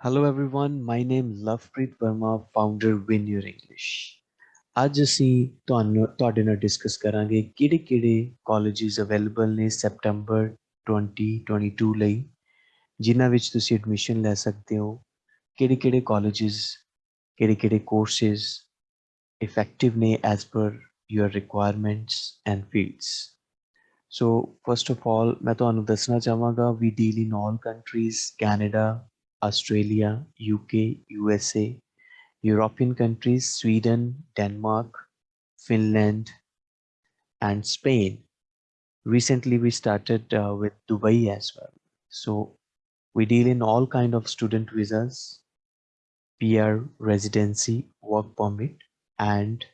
Hello everyone, my name Lovepreet Verma, founder Win Your English. ਅੱਜ ਅਸੀਂ ਤੁਹਾਨੂੰ ਤੁਹਾਡੇ ਨਾਲ ਡਿਸਕਸ ਕਰਾਂਗੇ ਕਿਹੜੇ ਕਿਹੜੇ ਕਾਲਜਸ ਅਵੇਲੇਬਲ ਨੇ ਸੈਪਟੈਂਬਰ 2022 ਲਈ ਜਿਨ੍ਹਾਂ ਵਿੱਚ ਤੁਸੀਂ ਐਡਮਿਸ਼ਨ ਲੈ ਸਕਦੇ ਹੋ ਕਿਹੜੇ ਕਿਹੜੇ ਕਾਲਜਸ ਕਿਹੜੇ ਕਿਹੜੇ ਕੋਰਸਸ ਇਫੈਕਟਿਵ ਨੇ as per your requirements and fields. So first of all, ਮੈਂ ਤੁਹਾਨੂੰ ਦੱਸਣਾ ਚਾਹਾਂਗਾ we deal in all countries, Canada, Australia, UK, USA, European countries, Sweden, Denmark, Finland, and Spain. Recently, we started uh, with Dubai as well. So we deal in all kind of student visas, PR, residency, work permit, and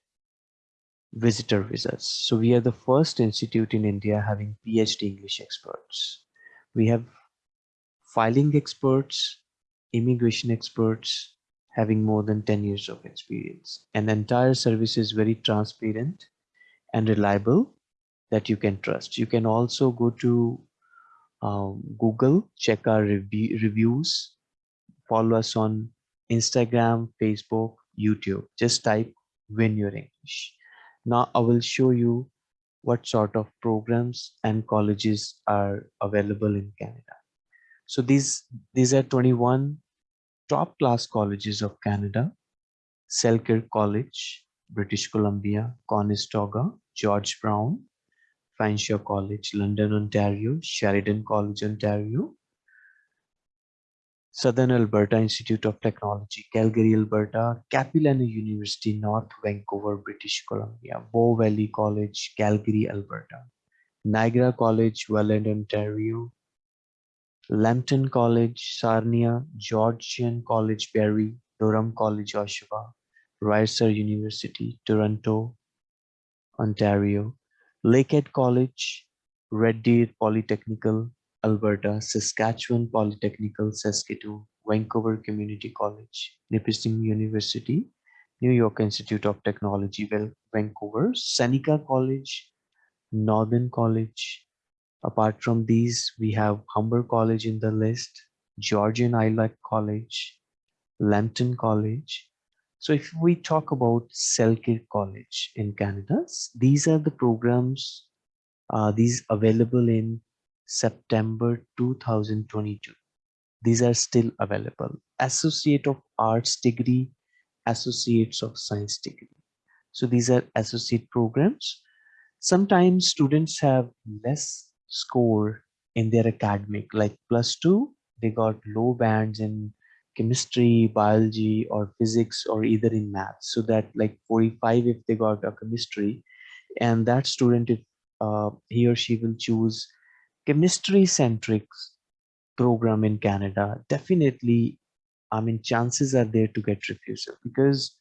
visitor visas. So we are the first institute in India having PhD English experts. We have filing experts, immigration experts having more than 10 years of experience. And the entire service is very transparent and reliable that you can trust. You can also go to um, Google, check our review, reviews, follow us on Instagram, Facebook, YouTube. Just type Win Your English. Now I will show you what sort of programs and colleges are available in Canada. So these, these are 21 top class colleges of Canada. Selkirk College, British Columbia, Conestoga, George Brown, Fanshawe College, London, Ontario, Sheridan College, Ontario, Southern Alberta Institute of Technology, Calgary, Alberta, Capilano University, North Vancouver, British Columbia, Bow Valley College, Calgary, Alberta, Niagara College, Welland, Ontario, Lambton College, Sarnia, Georgian College, Barrie, Durham College, Oshawa, Ricer University, Toronto, Ontario, Lakehead College, Red Deer Polytechnical, Alberta, Saskatchewan Polytechnical, Saskatoon, Vancouver Community College, Nipissing University, New York Institute of Technology, Vancouver, Seneca College, Northern College. Apart from these, we have Humber College in the list, Georgian Ilac College, Lambton College. So if we talk about Selkirk College in Canada, these are the programs, uh, these available in September 2022. These are still available. Associate of Arts degree, Associates of Science degree. So these are associate programs. Sometimes students have less score in their academic, like plus two, they got low bands in chemistry, biology, or physics, or either in math. So that like 45 if they got a chemistry, and that student, if uh, he or she will choose chemistry centric program in Canada, definitely, I mean, chances are there to get refusal because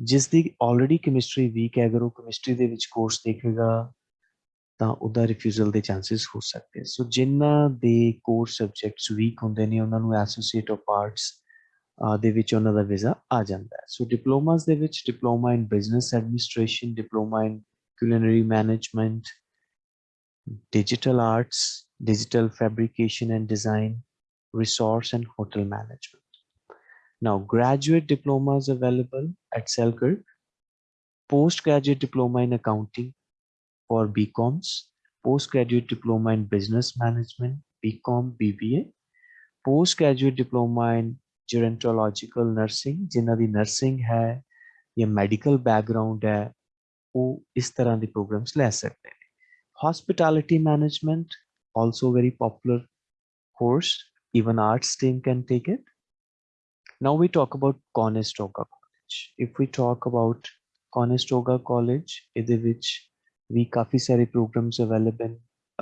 ਜਿਸ ਦੀ already chemistry weak ਹੈ ਅਗਰ ਉਹ chemistry ਦੇ ਵਿੱਚ course ਦੇਖੇਗਾ ਤਾਂ ਉਹਦਾ refusal ਦੇ ਚਾਂਸਸ ਹੋ ਸਕਦੇ ਸੋ ਜਿਨ੍ਹਾਂ ਦੇ ਕੋਰਸ ਸਬਜੈਕਟਸ ਵੀਕ ਹੁੰਦੇ ਨੇ ਉਹਨਾਂ ਨੂੰ ਐਸੋਸੀਏਟ ਆਫ ਆਰਟਸ ਦੇ ਵਿੱਚ ਉਹਨਾਂ ਦਾ ਵੀਜ਼ਾ ਆ ਜਾਂਦਾ ਹੈ ਸੋ ਡਿਪਲੋਮਾਸ ਦੇ ਵਿੱਚ diploma in business administration diploma in culinary management digital arts, digital fabrication and design, resource and hotel management. Now, graduate diplomas available at Selkirk, postgraduate diploma in accounting for BComs, postgraduate diploma in business management, BCom, BBA, postgraduate diploma in gerontological nursing, जिन्हों दी nursing है या medical background है, वो इस तरह के programs ले सकते हैं hospitality management also very popular course even arts team can take it now we talk about conestoga college if we talk about conestoga college ਇਹਦੇ ਵਿੱਚ ਵੀ ਕਾਫੀ ਸਾਰੇ programs available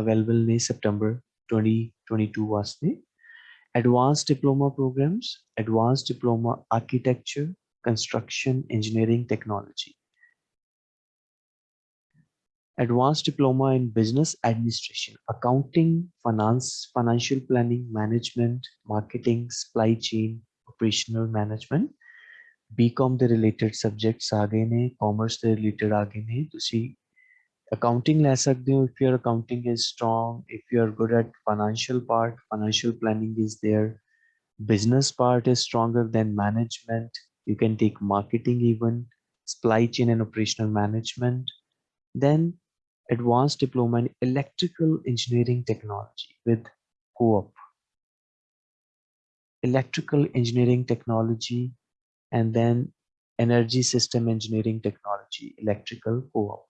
available ਨੇ september 2022 ਵਾਸਤੇ advanced diploma programs advanced diploma architecture construction engineering technology advanced diploma in business administration, accounting, finance, financial planning, management, marketing, supply chain, operational management. BCom ਦੇ related subjects ਆ ਗਏ ਨੇ, commerce ਦੇ related ਆ ਗਏ ਨੇ, ਤੁਸੀਂ accounting ਲੈ ਸਕਦੇ ਹੋ if your accounting is strong, if you are good at financial part, financial planning is there, business part is stronger than management. You can take marketing even, supply chain and operational management. Then advanced diploma in electrical engineering technology with co-op. Electrical engineering technology and then energy system engineering technology, electrical co-op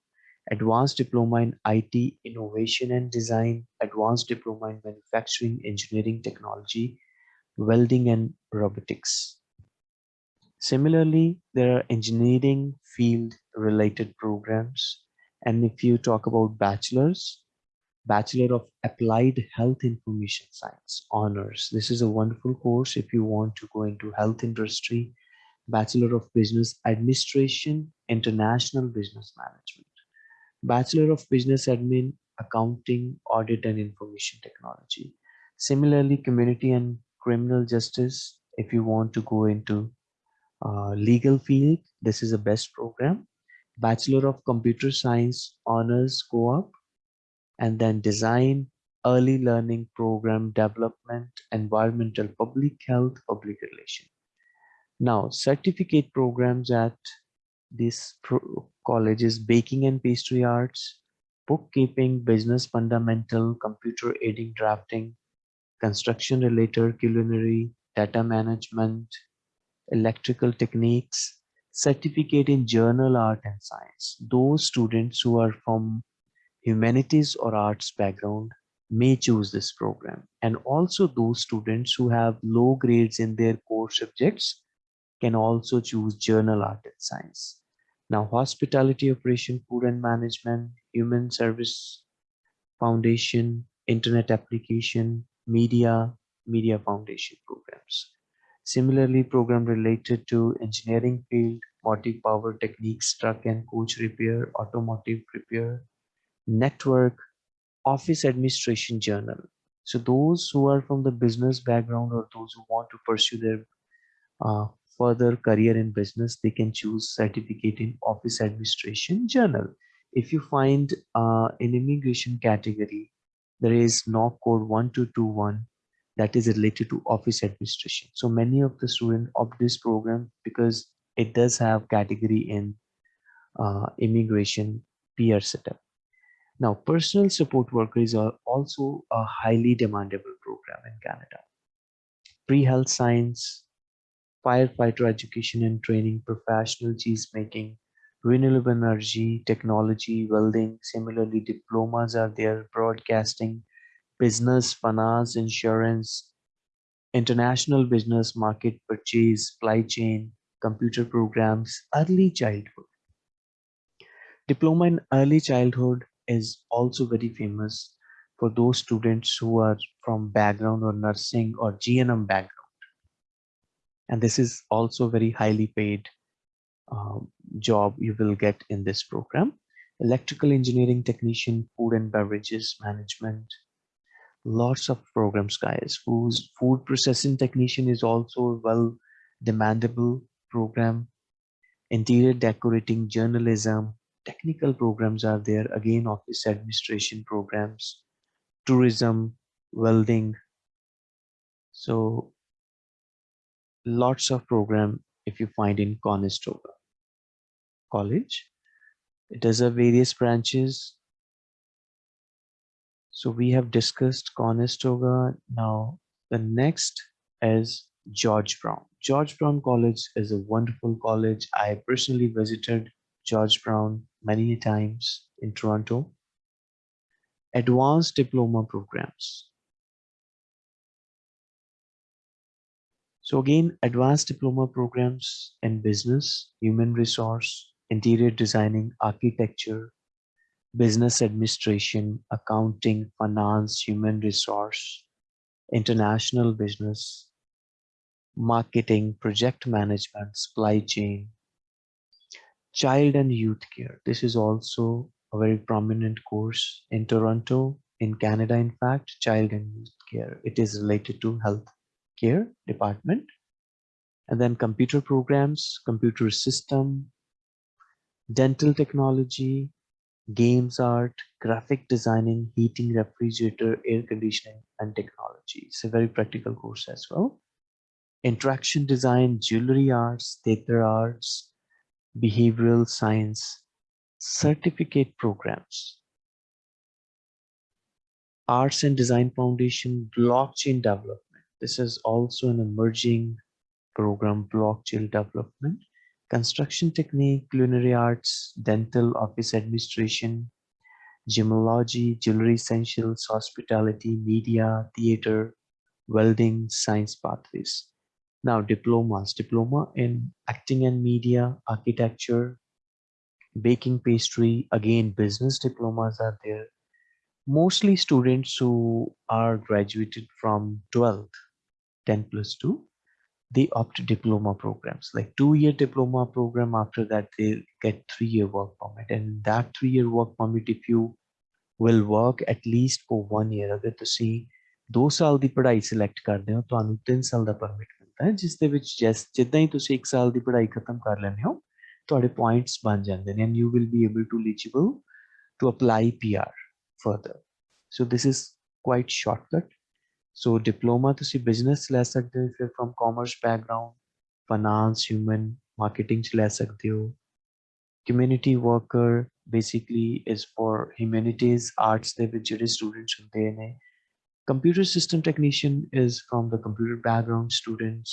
advanced diploma in IT innovation and design, advanced diploma in manufacturing engineering technology, welding and robotics. Similarly, there are engineering field related programs. And if you talk about bachelor's, Bachelor of Applied Health Information Science honors. This is a wonderful course if you want to go into health industry. Bachelor of Business Administration, International Business Management. Bachelor of Business Admin, Accounting, Audit and Information Technology. Similarly, Community and Criminal Justice, if you want to go into uh, legal field, this is the best program. Bachelor of Computer Science, Honors Co-op, and then Design, Early Learning Program Development, Environmental Public Health, Public Relation. Now, certificate programs at this college is baking and pastry arts, bookkeeping, business fundamental, computer aiding drafting, construction related culinary, data management, electrical techniques, certificate in general art and science. Those students who are from humanities or arts background may choose this program. And also those students who have low grades in their core subjects can also choose general art and science. Now, hospitality operation, food and management, human service foundation, internet application, media, media foundation programs. Similarly, program related to engineering field, motive power techniques, truck and coach repair, automotive repair, network, office administration journal. So those who are from the business background or those who want to pursue their uh, further career in business, they can choose certificate in office administration journal. If you find uh, in immigration category, there is NOC code 1221 that is related to office administration. So many of the students opt this program because it does have category in uh, immigration peer setup. Now, personal support workers are also a highly demandable program in Canada. Pre-health science, firefighter education and training, professional cheese making, renewable energy, technology, welding. Similarly, diplomas are there, broadcasting, business, finance, insurance, international business, market purchase, supply chain, computer programs, early childhood. Diploma in early childhood is also very famous for those students who are from background or nursing or GNM background and this is also very highly paid um, job you will get in this program. Electrical engineering technician food and beverages management lots of programs guys. Whose food processing technician is also well demandable program. Interior decorating journalism technical programs are there. Again office administration programs tourism welding. So lots of program if you find in Conestoga College. It does have various branches. So we have discussed Conestoga. Now the next is George Brown. George Brown College is a wonderful college. I personally visited George Brown many times in Toronto. Advanced diploma programs. So again, advanced diploma programs in business, human resource, interior designing, architecture, business administration, accounting, finance, human resource, international business, marketing, project management, supply chain, child and youth care. This is also a very prominent course in Toronto, in Canada, in fact, child and youth care. It is related to health care department and then computer programs computer system dental technology games art graphic designing heating refrigerator air conditioning and technology. It's a very practical course as well. Interaction design, jewelry arts, theater arts, behavioral science, certificate programs, arts and design foundation, blockchain development. This is also an emerging program, blockchain development, construction technique, culinary arts, dental office administration, gemology, jewelry essentials, hospitality, media, theater, welding, science pathways. Now diplomas, diploma in acting and media, architecture, baking pastry, again, business diplomas are there. Mostly students who are graduated from 12th, 10 plus 2, they opt diploma programs, like two-year diploma program. After that, they get three-year work permit. And that three-year work permit, if you will work at least for one year, ਅਗਰ ਤੁਸੀਂ 2 ਸਾਲ ਦੀ ਪੜ੍ਹਾਈ select ਕਰਦੇ ਹੋ ਤੁਹਾਨੂੰ 3 ਸਾਲ ਦਾ permit ਮਿਲਦਾ ਹੈ ਜਿਸ ਦੇ ਵਿੱਚ ਜੈਸ ਜਿੱਦਾਂ ਹੀ ਤੁਸੀਂ 1 ਸਾਲ ਦੀ ਪੜ੍ਹਾਈ ਖਤਮ ਕਰ ਲੈਂਦੇ ਹੋ ਤੁਹਾਡੇ ਪੁਆਇੰਟਸ ਬਣ ਜਾਂਦੇ ਨੇ and you will be able to eligible to apply PR further so this is quite shortcut so diploma ਤੁਸੀਂ ਬਿਜ਼ਨਸ ਲੈ ਸਕਦੇ ਹੋ ਫਿਰ firm commerce background finance human marketing ਚ ਲੈ ਸਕਦੇ ਹੋ community worker basically is for humanities arts ਦੇ ਵਿੱਚ ਜਿਹੜੇ students ਹੁੰਦੇ ਨੇ computer system technician is from the computer background students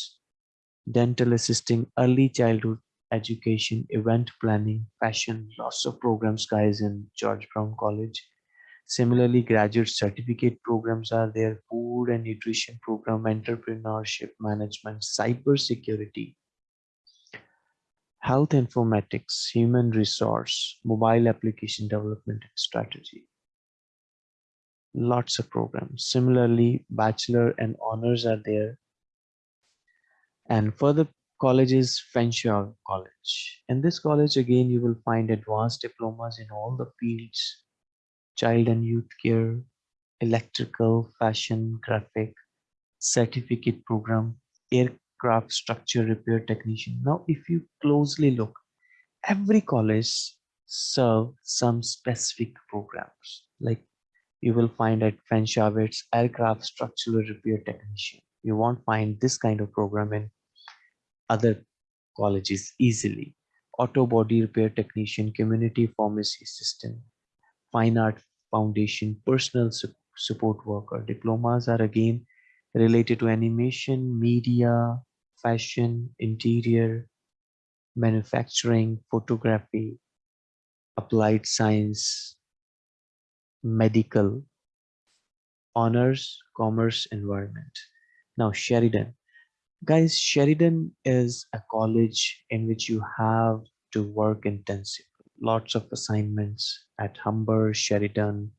dental assisting early childhood education event planning fashion lots of programs guys in george brown college similarly graduate certificate programs are there food and nutrition program entrepreneurship management cyber security health informatics, human resource, mobile application development and strategy. Lots of programs. Similarly, bachelor and honors are there. And further colleges, Fanshawe College. In this college, again, you will find advanced diplomas in all the fields, child and youth care, electrical, fashion, graphic, certificate program, aircraft structure repair technician. Now, if you closely look, every college serve some specific programs. Like you will find at Fanshawe, aircraft structural repair technician. You won't find this kind of program in other colleges easily. Auto body repair technician, community pharmacy assistant, fine art foundation, personal su support worker. Diplomas are again related to animation, media, fashion, interior, manufacturing, photography, applied science, medical, honors, commerce, environment. Now, Sheridan. Guys, Sheridan is a college in which you have to work intensively. Lots of assignments at Humber, Sheridan,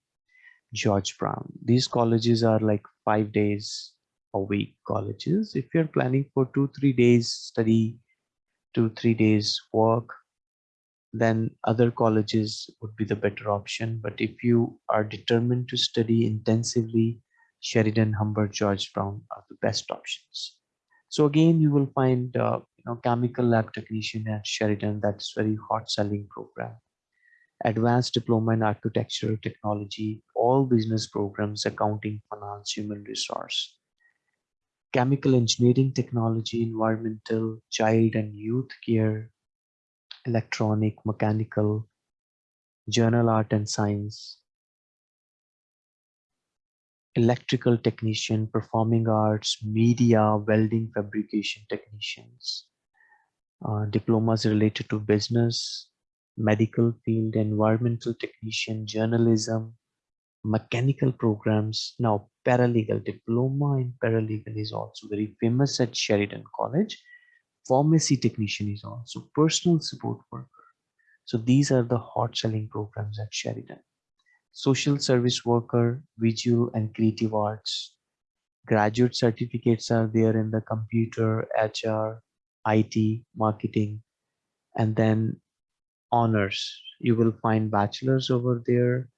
George Brown. These colleges are like five days a week colleges. If you're planning for two, three days study, two, three days work, then other colleges would be the better option. But if you are determined to study intensively, Sheridan, Humber, George Brown are the best options. So again, you will find uh, you know chemical lab technician at Sheridan. That's very hot selling program. Advanced diploma in architecture, technology, all business programs, accounting, finance, human resource chemical engineering technology, environmental, child and youth care, electronic, mechanical, general art and science, electrical technician, performing arts, media, welding, fabrication technicians, uh, diplomas related to business, medical field, environmental technician, journalism, mechanical programs. Now, paralegal diploma in paralegal is also very famous at Sheridan College. Pharmacy technician is also personal support worker. So these are the hot selling programs at Sheridan. Social service worker, visual and creative arts. Graduate certificates are there in the computer, HR, IT, marketing, and then honors. You will find bachelors over there,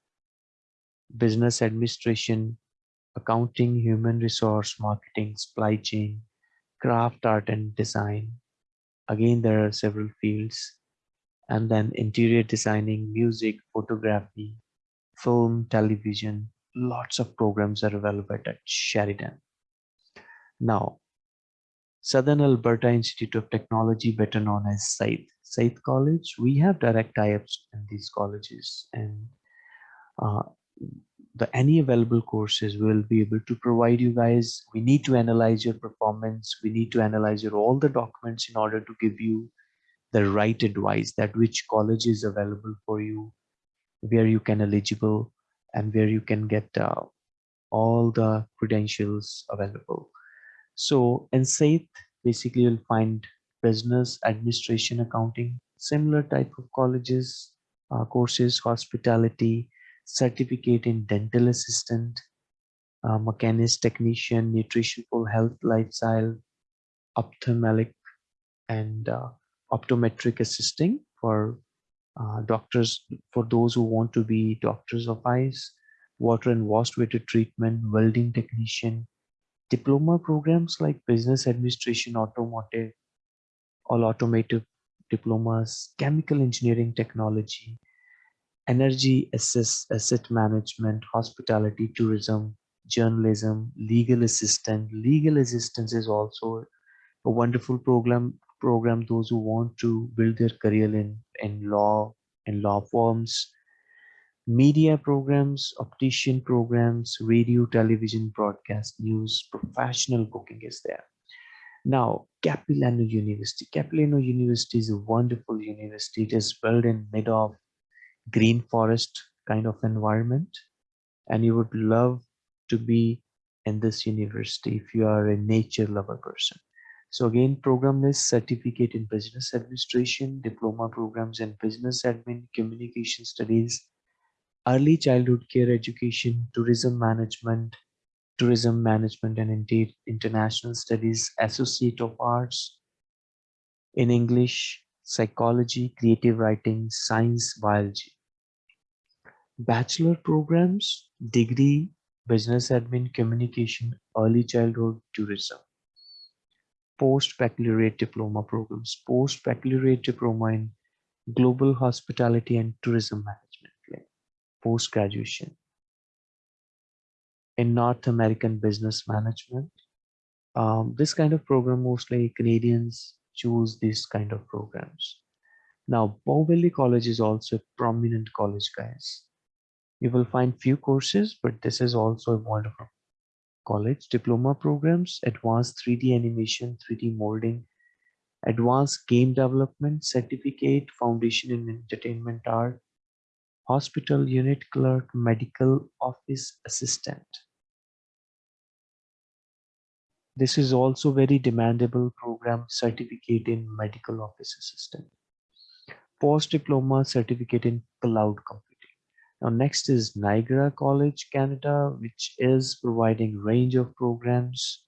business administration, accounting, human resource, marketing, supply chain, craft, art and design. Again, there are several fields. And then interior designing, music, photography, film, television, lots of programs are available at Sheridan. Now, Southern Alberta Institute of Technology, better known as SAIT. SAIT College, we have direct tie-ups in these colleges and uh, the any available courses will be able to provide you guys. We need to analyze your performance. We need to analyze your all the documents in order to give you the right advice that which college is available for you, where you can eligible and where you can get uh, all the credentials available. So in SAIT, basically you'll find business, administration, accounting, similar type of colleges, uh, courses, hospitality, certificate in dental assistant, uh, mechanist technician, nutritional health lifestyle, ophthalmic and uh, optometric assisting for uh, doctors, for those who want to be doctors of eyes, water and wastewater treatment, welding technician, diploma programs like business administration, automotive, all automotive diplomas, chemical engineering technology, energy assess, asset management, hospitality, tourism, journalism, legal assistant. Legal assistance is also a wonderful program program those who want to build their career in, in law and law firms media programs, optician programs, radio, television, broadcast, news, professional booking is there. Now, Capilano University. Capilano University is a wonderful university. It is built in mid of green forest kind of environment. And you would love to be in this university if you are a nature lover person. So again, program is certificate in business administration, diploma programs in business admin, communication studies, early childhood care education, tourism management, tourism management and indeed international studies, associate of arts in English, psychology, creative writing, science, biology. Bachelor programs, degree, business admin, communication, early childhood, tourism. Post-baccalaureate diploma programs, post-baccalaureate diploma in global hospitality and tourism management post-graduation in North American business management. Um, this kind of program, mostly Canadians choose these kind of programs. Now, Bow Valley College is also a prominent college, guys. You will find few courses, but this is also a wonderful college. Diploma programs, advanced 3D animation, 3D molding, advanced game development, certificate, foundation in entertainment art, hospital unit clerk, medical office assistant. This is also very demandable program certificate in medical office assistant. Post-diploma certificate in cloud computing. Now next is Niagara College, Canada, which is providing range of programs,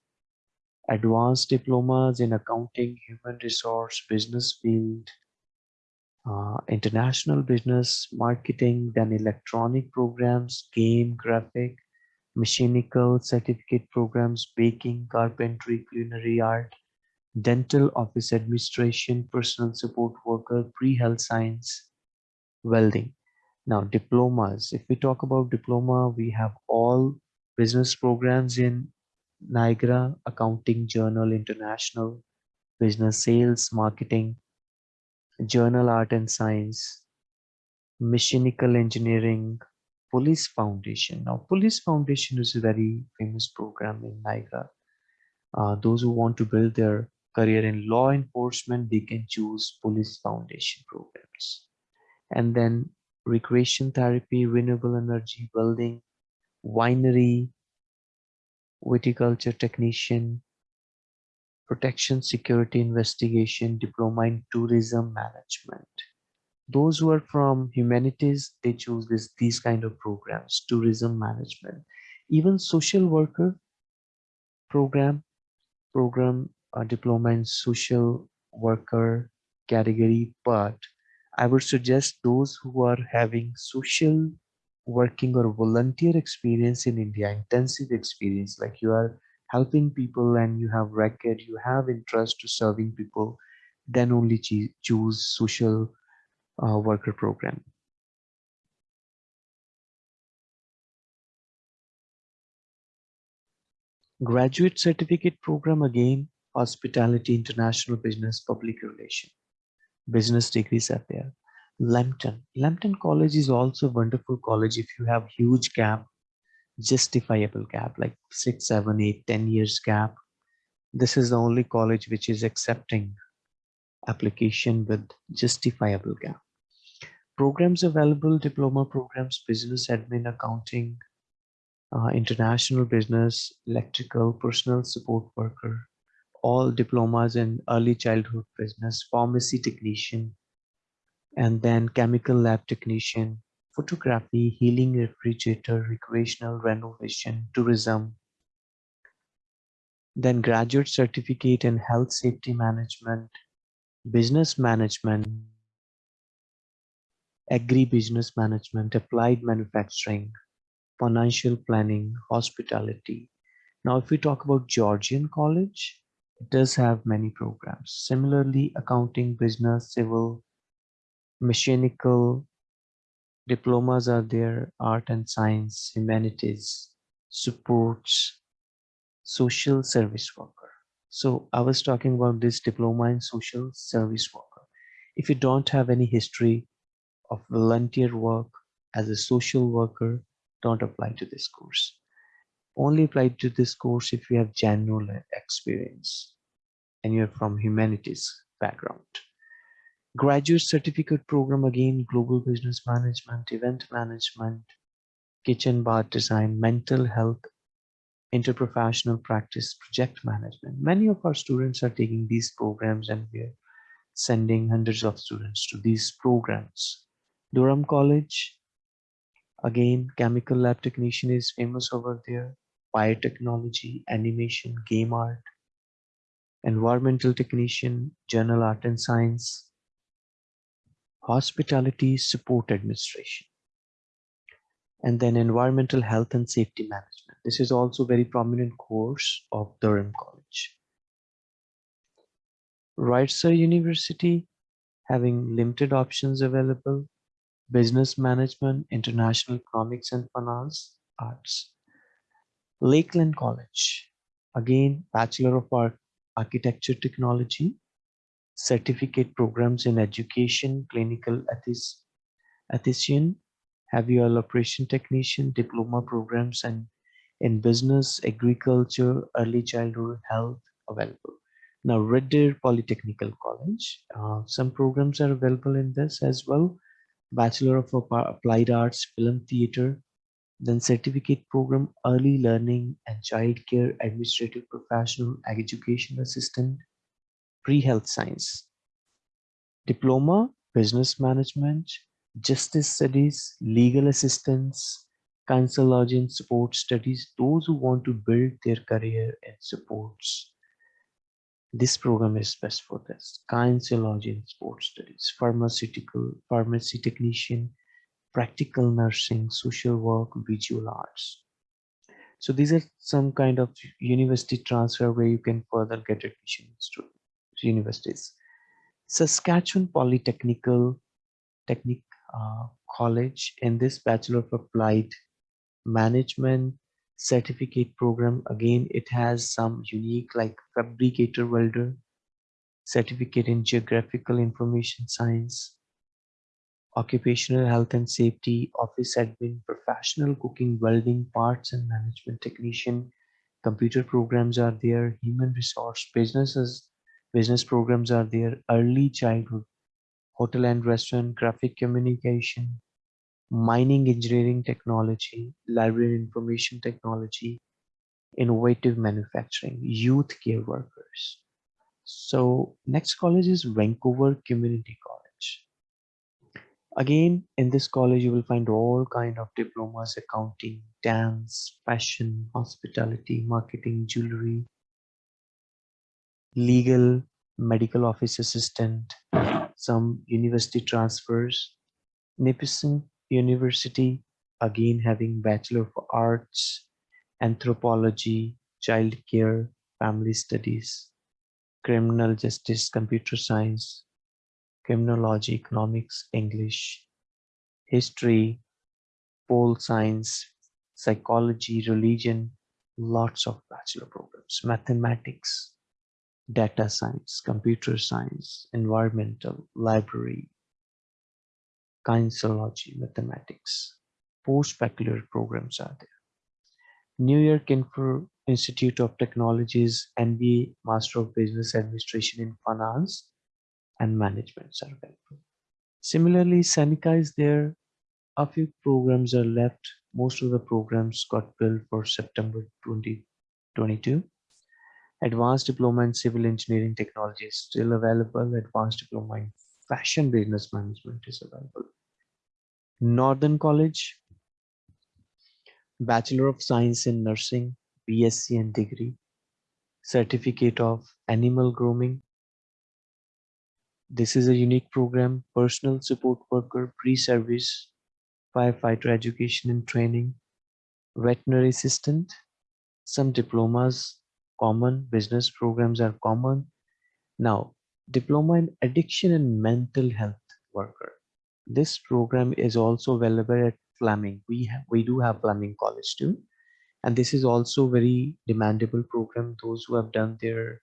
advanced diplomas in accounting, human resource, business field, uh, international business, marketing, then electronic programs, game, graphic, mechanical certificate programs, baking, carpentry, culinary art, dental office administration, personal support worker, pre-health science, welding. Now diplomas, if we talk about diploma, we have all business programs in Niagara, accounting, journal, international, business sales, marketing, general art and science, mechanical engineering, police foundation. Now police foundation is a very famous program in Niagara. Uh, those who want to build their career in law enforcement, they can choose police foundation programs. And then recreation therapy, renewable energy, building, winery, viticulture technician, protection, security, investigation, diploma in tourism management. Those who are from humanities, they choose this, these kind of programs, tourism management. Even social worker program, program uh, diploma in social worker category, but I would suggest those who are having social working or volunteer experience in India, intensive experience, like you are helping people and you have record, you have interest to serving people, then only choose social uh, worker program. Graduate certificate program again, hospitality, international business, public relation. Business degrees are there. Lambton. Lambton College is also wonderful college if you have huge gap, justifiable gap, like six, seven, eight, ten years gap. This is the only college which is accepting application with justifiable gap. Programs available, diploma programs, business admin, accounting, uh, international business, electrical, personal support worker, all diplomas in early childhood business, pharmacy technician, and then chemical lab technician, photography, healing refrigerator, recreational renovation, tourism, then graduate certificate in health safety management, business management, agri-business management, applied manufacturing, financial planning, hospitality. Now, if we talk about Georgian College, it does have many programs. Similarly, accounting, business, civil, mechanical, diplomas are there, art and science, humanities, supports, social service worker. So I was talking about this diploma in social service worker. If you don't have any history of volunteer work as a social worker, don't apply to this course. Only apply to this course if you have general experience and you're from humanities background. Graduate certificate program again, global business management, event management, kitchen bar design, mental health interprofessional practice, project management. Many of our students are taking these programs and we're sending hundreds of students to these programs. Durham College, again, chemical lab technician is famous over there. Biotechnology, animation, game art, environmental technician, general art and science, hospitality support administration and then environmental health and safety management. This is also very prominent course of Durham College. Reiser University having limited options available, business management, international economics and finance, arts. Lakeland College, again, Bachelor of Art, Architecture Technology, certificate programs in education, clinical ethics, ethician, Heavy-oil operation technician, diploma programs, and in business, agriculture, early childhood health available. Now, Red Deer Polytechnical College, uh, some programs are available in this as well. Bachelor of Applied Arts, Film Theater, then certificate program, Early Learning and Child Care Administrative Professional Education Assistant, Pre-Health Science. Diploma, Business Management, justice studies, legal assistance, kinesiology and support studies, those who want to build their career in supports. This program is best for this. Kinesiology and sports studies, pharmaceutical, pharmacy technician, practical nursing, social work, visual arts. So these are some kind of university transfer where you can further get admission to universities. Saskatchewan Polytechnical Technique uh, college in this Bachelor of Applied Management certificate program. Again, it has some unique like fabricator welder, certificate in geographical information science, occupational health and safety, office admin, professional cooking, welding, parts and management technician, computer programs are there, human resource, businesses, business programs are there, early childhood hotel and restaurant, graphic communication, mining engineering technology, library information technology, innovative manufacturing, youth care workers. So next college is Vancouver Community College. Again, in this college, you will find all kind of diplomas, accounting, dance, fashion, hospitality, marketing, jewelry, legal, medical office assistant, some university transfers. Nipissing University, again having Bachelor of Arts, Anthropology, Child Care, Family Studies, Criminal Justice, Computer Science, Criminology, Economics, English, History, Pole Science, Psychology, Religion, lots of bachelor programs, Mathematics, data science, computer science, environmental, library, kinesiology, mathematics. Post-baccalaureate programs are there. New York Info Institute of Technologies MBA Master of Business Administration in Finance and Management are available. Similarly, Seneca is there. A few programs are left. Most of the programs got built for September 2022. Advanced Diploma in Civil Engineering Technology is still available. Advanced Diploma in Fashion Business Management is available. Northern College, Bachelor of Science in Nursing, BSc and degree, Certificate of Animal Grooming. This is a unique program, personal support worker, pre-service, firefighter education and training, veterinary assistant, some diplomas common, business programs are common. Now, diploma in addiction and mental health worker. This program is also available at Fleming. We have, we do have Fleming College too. And this is also very demandable program. Those who have done their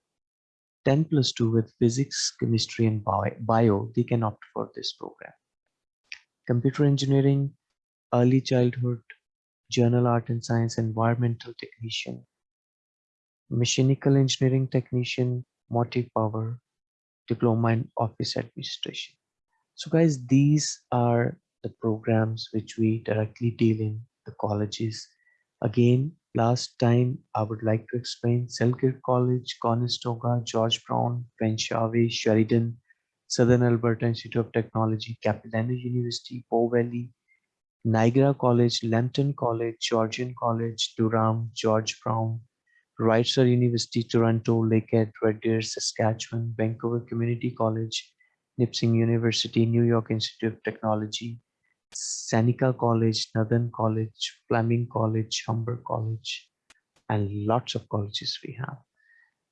10 plus 2 with physics, chemistry, and bio, they can opt for this program. Computer engineering, early childhood, general art and science, environmental technician, mechanical engineering technician, motive power, diploma in office administration. So guys, these are the programs which we directly deal in the colleges. Again, last time I would like to explain Selkirk College, Conestoga, George Brown, Fanshawe, Sheridan, Southern Alberta Institute of Technology, Capilano University, Bow Valley, Niagara College, Lambton College, Georgian College, Durham, George Brown, Reiser University, Toronto, Lakehead, Red Deer, Saskatchewan, Vancouver Community College, Nipissing University, New York Institute of Technology, Seneca College, Northern College, Fleming College, Humber College, and lots of colleges we have.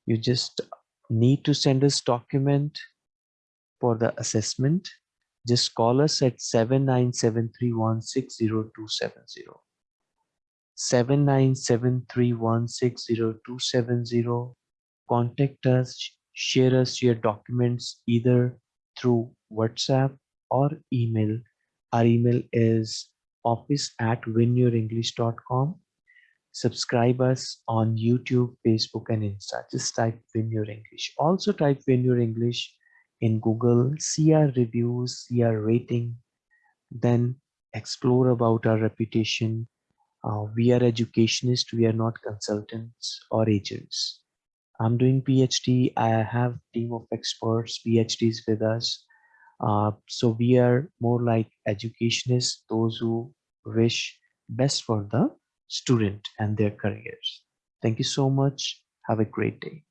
You just need to send us document for the assessment. Just call us at 79731 7973160 Contact us, share us your documents either through WhatsApp or email. Our email is office at winyourenglish.com. Subscribe us on YouTube, Facebook, and Insta. Just type Win Your English. Also type Win Your English in Google, see our reviews, see our rating, then explore about our reputation, uh, we are educationists, we are not consultants or agents. I'm doing PhD. I have team of experts, PhDs with us. Uh, so we are more like educationists, those who wish best for the student and their careers. Thank you so much. Have a great day.